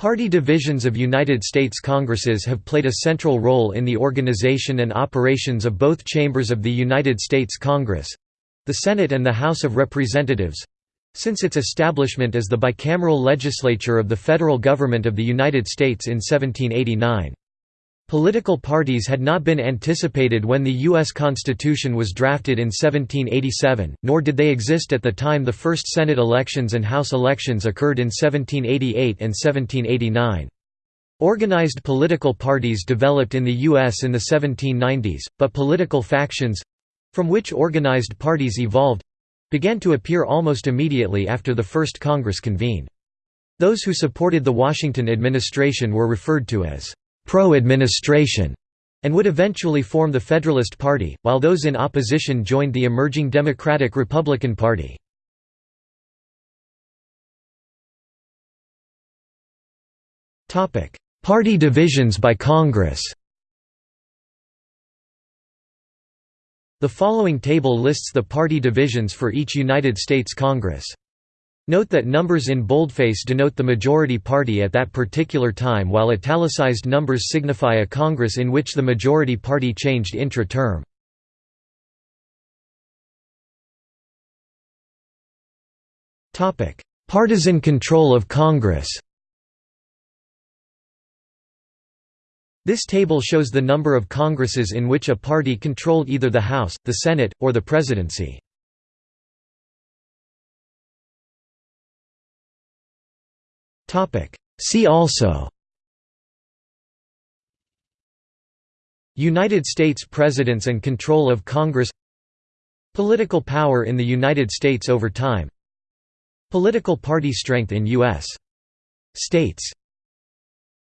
Party divisions of United States Congresses have played a central role in the organization and operations of both chambers of the United States Congress—the Senate and the House of Representatives—since its establishment as the bicameral legislature of the federal government of the United States in 1789. Political parties had not been anticipated when the U.S. Constitution was drafted in 1787, nor did they exist at the time the first Senate elections and House elections occurred in 1788 and 1789. Organized political parties developed in the U.S. in the 1790s, but political factions—from which organized parties evolved—began to appear almost immediately after the first Congress convened. Those who supported the Washington administration were referred to as pro-administration, and would eventually form the Federalist Party, while those in opposition joined the emerging Democratic-Republican Party. Party divisions by Congress The following table lists the party divisions for each United States Congress. Note that numbers in boldface denote the majority party at that particular time while italicized numbers signify a Congress in which the majority party changed intra-term. Partisan control of Congress This table shows the number of Congresses in which a party controlled either the House, the Senate, or the presidency. See also United States Presidents and control of Congress Political power in the United States over time Political party strength in U.S. states